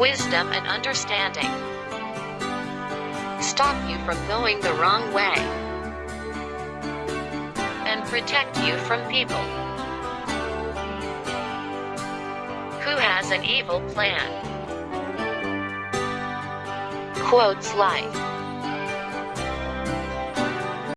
wisdom and understanding. Stop you from going the wrong way. And protect you from people who has an evil plan. Quotes life.